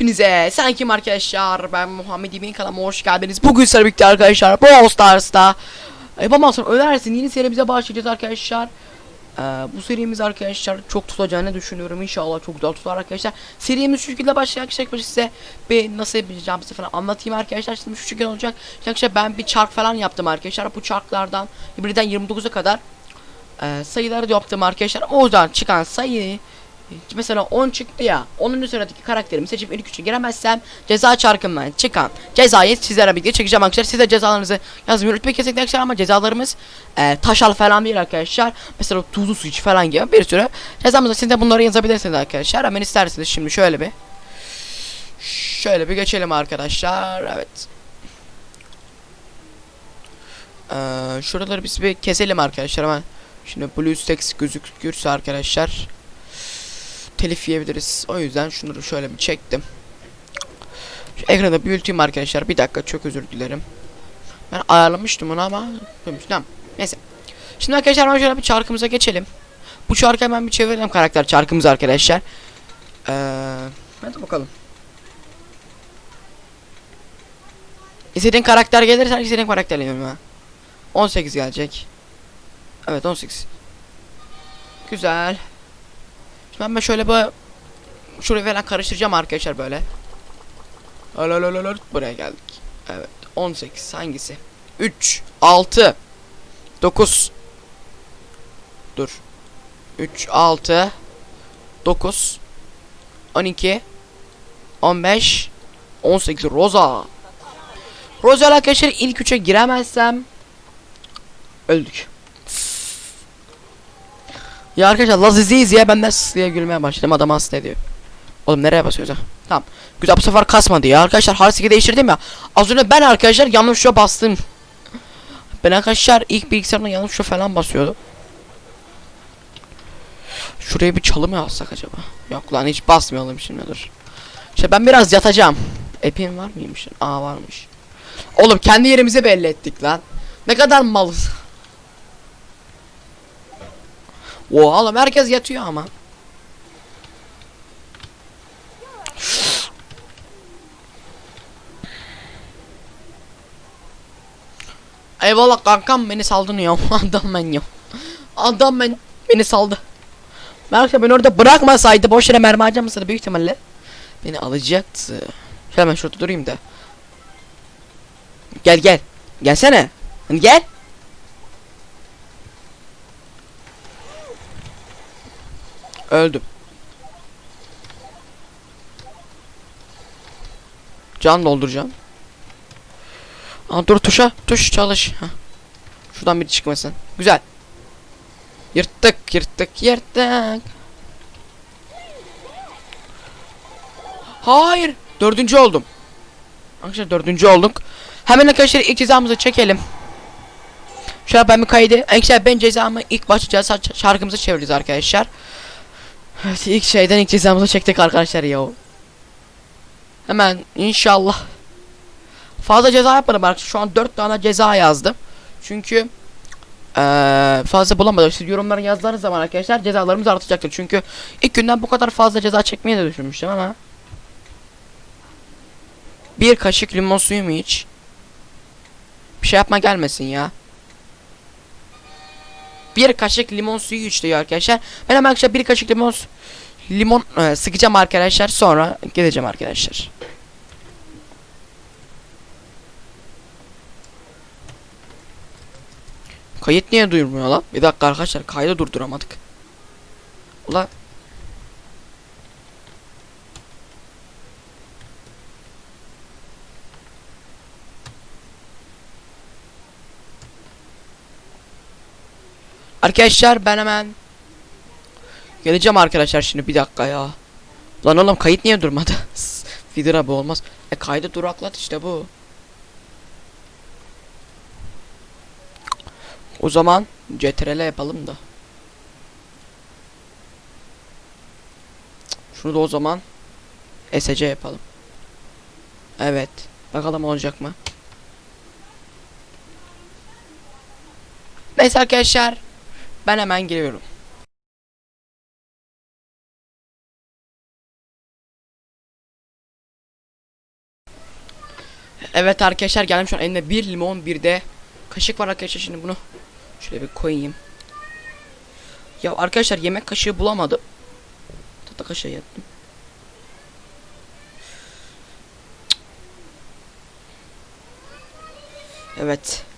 Hepinize. Sen kim arkadaşlar? Ben Muhammed İbn kanalıma hoş geldiniz. Bugün sizlerle birlikte arkadaşlar Brawl Stars'ta. Yapamazsın ölersin. Yeni serimize başlayacağız arkadaşlar. Ee, Bu serimiz arkadaşlar çok tutacağını düşünüyorum. İnşallah çok güzel tutar arkadaşlar. Serimiz şu şekilde başlayacak. Arkadaşlar size? Bir nasıl yapacağımızı falan anlatayım arkadaşlar. Şimdi şu şekilde olacak. Arkadaşlar ben bir çark falan yaptım arkadaşlar. Bu çarklardan birden 29'a kadar e, sayıları yaptım arkadaşlar. Oradan çıkan sayıyı Mesela 10 çıktı ya. Onun üzerindeki karakterimi seçip ilk üçe giremezsem ceza çarkımdan çıkan cezayı sizlere birlikte çekeceğim arkadaşlar. Siz de cezalarınızı yazmayı unutmayın kesinlikle arkadaşlar ama cezalarımız e, taşal falan değil arkadaşlar. Mesela tuzlu su iç falan gibi bir sürü cezamızda siz de bunları yazabilirsiniz arkadaşlar. Hemen isterseniz şimdi şöyle bir şöyle bir geçelim arkadaşlar. Evet. Ee, şuraları biz bir keselim arkadaşlar hemen. Şimdi blue stacks gözükürse arkadaşlar telif yiyebiliriz. O yüzden şunları şöyle bir çektim. Şu ekranda büyüteyim arkadaşlar. Bir dakika çok özür dilerim. Ben ayarlamıştım onu ama tamam. Neyse. Şimdi arkadaşlar şöyle bir çarkımıza geçelim. Bu çarkı hemen bir çevirelim karakter çarkımız arkadaşlar. Ee, hadi bakalım. İstediğin karakter gelirse istediğin karakter geliyorum ha. 18 gelecek. Evet 18. Güzel. Ben ben şöyle böyle şurayı falan karıştıracağım arkadaşlar böyle. Alalalalar buraya geldik. Evet 18 hangisi? 3 6 9 Dur. 3 6 9 12 15 18 Roza. Roza arkadaşlar ilk üçe giremezsem öldük. Ya arkadaşlar Laziziyiz ya ben de diye gülmeye başladım adam hasta ediyor. Oğlum nereye basıyoruz ha? Tamam. Güzel bu sefer kasmadı ya arkadaşlar Harsiki değiştirdim ya. Az önce ben arkadaşlar yanlış şu bastım. Ben arkadaşlar ilk bilgisayarımda yanlış şu falan basıyordum. Şuraya bir çalı mı alsak acaba? Yok lan hiç basmayalım şimdi dur. İşte ben biraz yatacağım. Epin var mıymış? Aa varmış. Oğlum kendi yerimizi belli ettik lan. Ne kadar malız. Oha oğlum herkes yatıyor ama. Eyvallah kankam beni saldın ya. Adam ben ya. Adam ben beni saldı. Belki beni orada bırakmasaydı boş yere mermi harcamasaydı büyük ihtimalle beni alacaktı. Şöyle ben şurada durayım da. Gel gel. Gelsene. Hani gel. Öldüm. Can dolduracağım. Aa, dur tuşa. Tuş çalış. Heh. Şuradan bir çıkmasın. Güzel. Yırttık yırttık yırttık. Hayır. Dördüncü oldum. Arkadaşlar dördüncü olduk. Hemen arkadaşlar ilk cezamızı çekelim. Şöyle ben bir kaydı. Arkadaşlar ben cezamı ilk başlayacağız. Şarkımızı çevireceğiz arkadaşlar. Evet ilk şeyden ilk cezamızı çektik arkadaşlar ya. Hemen inşallah. Fazla ceza yapmadım arkadaşlar. Şu an 4 tane ceza yazdım. Çünkü ee, fazla bulamadım. Siz yorumlara yazdığınız zaman arkadaşlar cezalarımız artacaktır. Çünkü ilk günden bu kadar fazla ceza çekmeyi de düşünmüştüm ama. Bir kaşık limon suyu mu iç? Bir şey yapma gelmesin ya. Bir kaşık limon suyu iç diyor arkadaşlar. Ben hemen arkadaşlar bir kaşık limon limon e, sıkacağım arkadaşlar. Sonra gideceğim arkadaşlar. Kayıt niye duyurmuyor lan? Bir dakika arkadaşlar kaydı durduramadık. Ula Arkadaşlar ben hemen Geleceğim arkadaşlar şimdi bir dakika ya. Lan oğlum kayıt niye durmadı? Vidra bu olmaz. E kaydı duraklat işte bu. O zaman CTRL yapalım da. Şunu da o zaman SC yapalım. Evet. Bakalım olacak mı? Neyse arkadaşlar ben hemen geliyorum. Evet arkadaşlar geldim şu an elimde bir limon bir de kaşık var arkadaşlar şimdi bunu şöyle bir koyayım. Ya arkadaşlar yemek kaşığı bulamadım. Tahta kaşığı yaptım. Evet.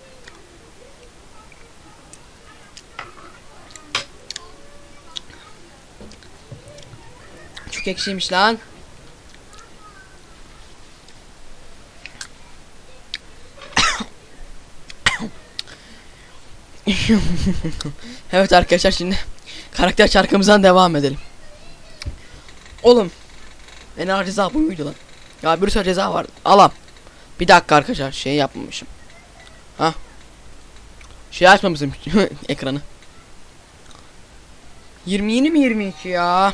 Çok ekşiymiş lan. evet arkadaşlar şimdi karakter şarkımızdan devam edelim. Oğlum. En ağır ceza bu muydu lan? Ya bir sürü ceza vardı. Alam. Bir dakika arkadaşlar şey yapmamışım. Ha. Şey açmamışım ekranı. 20 yeni mi 22 ya?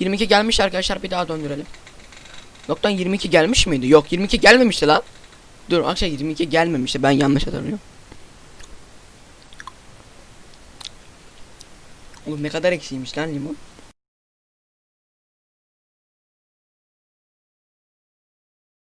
22 gelmiş arkadaşlar bir daha döndürelim. Yoktan 22 gelmiş miydi? Yok 22 gelmemişti lan. Dur arkadaşlar 22 gelmemişti ben yanlış hatırlıyorum. Oğlum ne kadar eksiymiş lan limon.